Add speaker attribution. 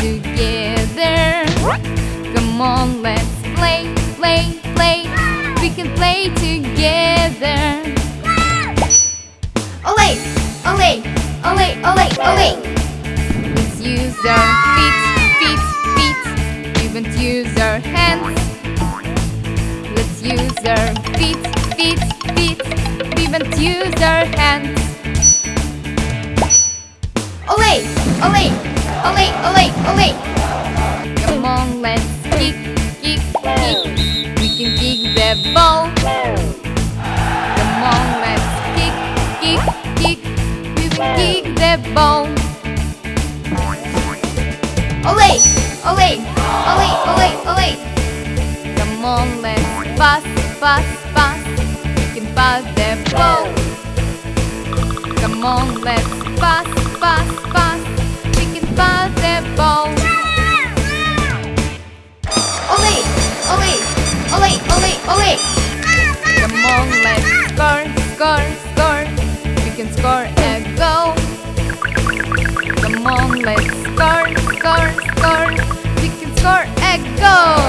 Speaker 1: together. Come on, let's play, play, play. We can play together.
Speaker 2: Ole, ole, ole, ole, ole.
Speaker 1: Let's use our feet, feet, feet. We won't use our hands. Let's use our feet, feet, feet. We won't use our hands.
Speaker 2: Ole, ole, ole, ole, ole.
Speaker 1: Come on, let's kick, kick, kick. We can kick the ball. Come on, let's kick, kick, kick. We will kick the ball.
Speaker 2: Ole, ole, ole, ole, ole.
Speaker 1: Come on, let's pass, pass. We can pass the ball. Come on, let's pass, pass.
Speaker 2: Ole!
Speaker 1: Come on, let's score, score, score. We can score a goal. Come on, let's score, score, score. We can score a goal.